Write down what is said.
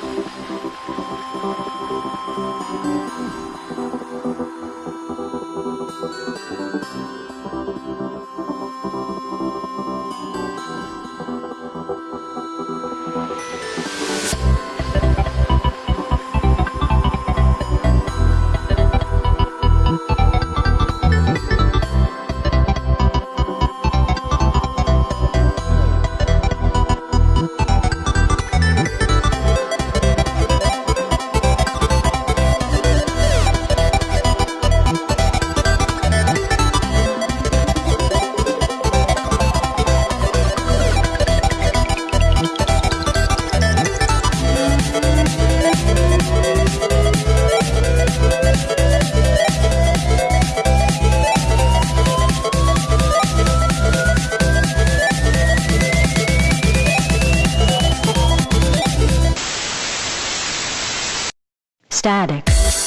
Thank you. static.